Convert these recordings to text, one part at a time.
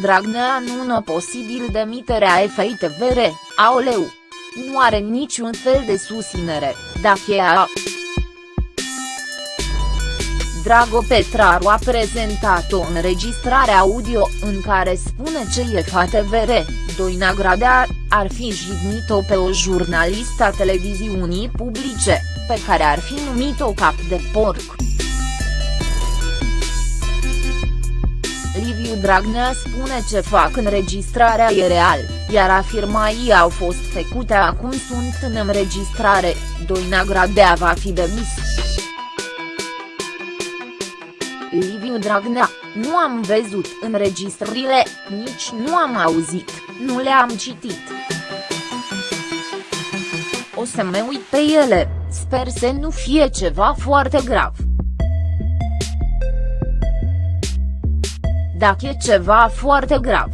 Dragnea nu posibil demiterea FITVR, aoleu. Nu are niciun fel de susținere, dacă a Drago Petraru a prezentat o înregistrare audio în care spune ce e FATVR, Doina Gradea, ar fi jignit-o pe o jurnalistă a televiziunii publice, pe care ar fi numit-o cap de porc. Liviu Dragnea spune ce fac înregistrarea e real, iar afirmații au fost făcute acum sunt în înregistrare, Doina Gradea va fi demis. Liviu Dragnea, nu am văzut înregistrările, nici nu am auzit, nu le-am citit. O să mă uit pe ele, sper să nu fie ceva foarte grav. Dacă e ceva foarte grav.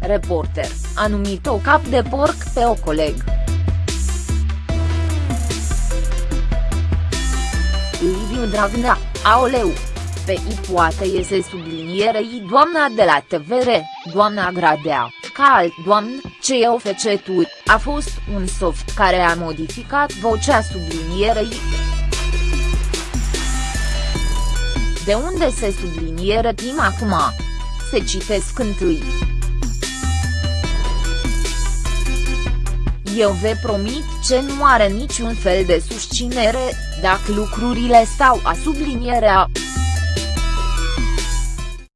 Reporter, a numit-o cap de porc pe o coleg. Liviu Dragnea, aoleu. Pe i poate iese sublinierei doamna de la TVR, doamna Gradea, ca alt doamn, ce e o fecetur, a fost un soft care a modificat vocea sublinierei. De unde se subliniere tim acum? Se citesc întâi. Eu vă promit ce nu are niciun fel de susținere, dacă lucrurile stau a sublinierea,